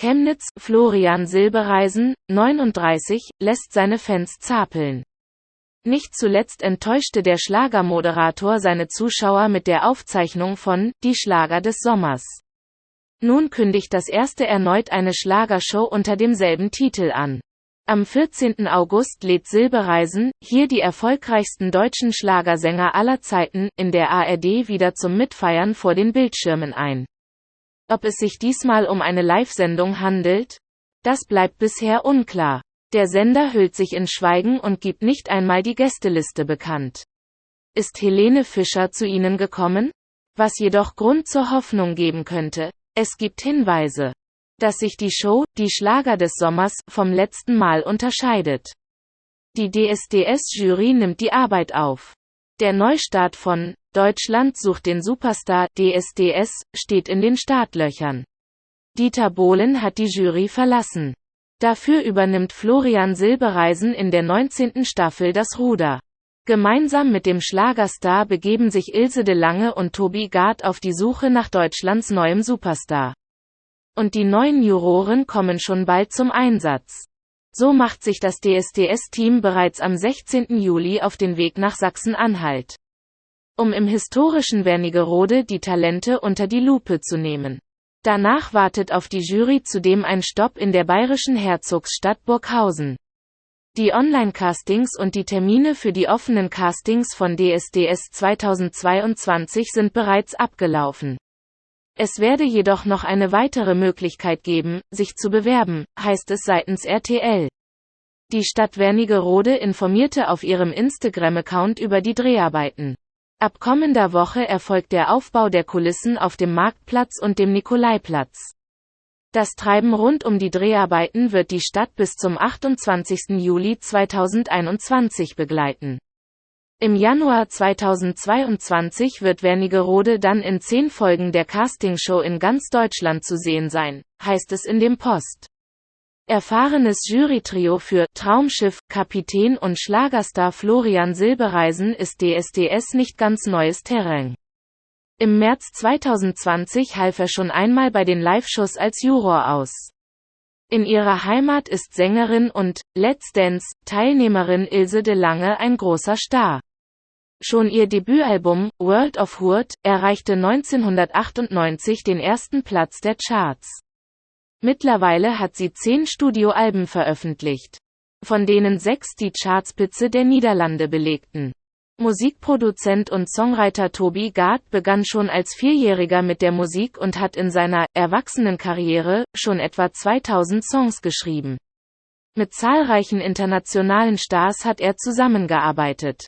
Chemnitz, Florian Silbereisen, 39, lässt seine Fans zapeln. Nicht zuletzt enttäuschte der Schlagermoderator seine Zuschauer mit der Aufzeichnung von Die Schlager des Sommers. Nun kündigt das erste erneut eine Schlagershow unter demselben Titel an. Am 14. August lädt Silbereisen, hier die erfolgreichsten deutschen Schlagersänger aller Zeiten, in der ARD wieder zum Mitfeiern vor den Bildschirmen ein. Ob es sich diesmal um eine Live-Sendung handelt? Das bleibt bisher unklar. Der Sender hüllt sich in Schweigen und gibt nicht einmal die Gästeliste bekannt. Ist Helene Fischer zu Ihnen gekommen? Was jedoch Grund zur Hoffnung geben könnte. Es gibt Hinweise, dass sich die Show, die Schlager des Sommers, vom letzten Mal unterscheidet. Die DSDS-Jury nimmt die Arbeit auf. Der Neustart von Deutschland sucht den Superstar DSDS steht in den Startlöchern. Dieter Bohlen hat die Jury verlassen. Dafür übernimmt Florian Silbereisen in der 19. Staffel das Ruder. Gemeinsam mit dem Schlagerstar begeben sich Ilse de Lange und Tobi Gard auf die Suche nach Deutschlands neuem Superstar. Und die neuen Juroren kommen schon bald zum Einsatz. So macht sich das DSDS-Team bereits am 16. Juli auf den Weg nach Sachsen-Anhalt. Um im historischen Wernigerode die Talente unter die Lupe zu nehmen. Danach wartet auf die Jury zudem ein Stopp in der bayerischen Herzogsstadt Burghausen. Die Online-Castings und die Termine für die offenen Castings von DSDS 2022 sind bereits abgelaufen. Es werde jedoch noch eine weitere Möglichkeit geben, sich zu bewerben, heißt es seitens RTL. Die Stadt Wernigerode informierte auf ihrem Instagram-Account über die Dreharbeiten. Ab kommender Woche erfolgt der Aufbau der Kulissen auf dem Marktplatz und dem Nikolaiplatz. Das Treiben rund um die Dreharbeiten wird die Stadt bis zum 28. Juli 2021 begleiten. Im Januar 2022 wird Wernigerode dann in zehn Folgen der Castingshow in ganz Deutschland zu sehen sein, heißt es in dem Post. Erfahrenes Jurytrio für Traumschiff, Kapitän und Schlagerstar Florian Silbereisen ist DSDS nicht ganz neues Terrain. Im März 2020 half er schon einmal bei den Live-Shows als Juror aus. In ihrer Heimat ist Sängerin und Let's Dance Teilnehmerin Ilse de Lange ein großer Star. Schon ihr Debütalbum World of Hurt erreichte 1998 den ersten Platz der Charts. Mittlerweile hat sie zehn Studioalben veröffentlicht, von denen sechs die Chartspitze der Niederlande belegten. Musikproduzent und Songwriter Toby Gard begann schon als Vierjähriger mit der Musik und hat in seiner Erwachsenenkarriere schon etwa 2000 Songs geschrieben. Mit zahlreichen internationalen Stars hat er zusammengearbeitet.